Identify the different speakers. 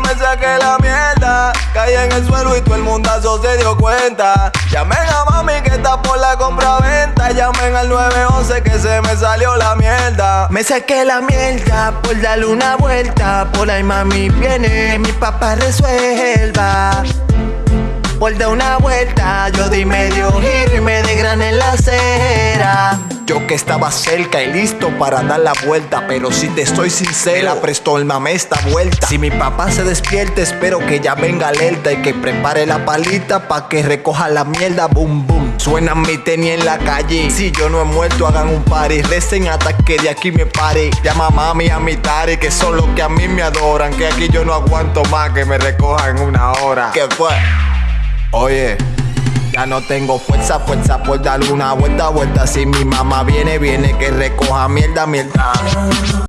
Speaker 1: me saqué la mierda. Caí en el suelo y todo el mundazo se dio cuenta. Llamen a mami que está por la compra-venta. Llamen al 911 que se me salió la mierda.
Speaker 2: Me saqué la mierda por darle una vuelta. Por ahí mami viene, mi papá resuelva. Por dar una vuelta, yo di medio giro y me desgrané en la.
Speaker 1: Yo que estaba cerca y listo para dar la vuelta, pero si te estoy sincera, prestó el mame esta vuelta. Si mi papá se despierta, espero que ya venga alerta y que prepare la palita pa' que recoja la mierda, boom boom. Suena mi tenis en la calle. Si yo no he muerto, hagan un party. Recen hasta que de aquí me pare. Llama mami a mi tari, que son los que a mí me adoran. Que aquí yo no aguanto más que me recojan una hora. ¿Qué fue? Oye. Ya no tengo fuerza, fuerza por darle una vuelta, vuelta. Si mi mamá viene, viene que recoja mierda, mierda.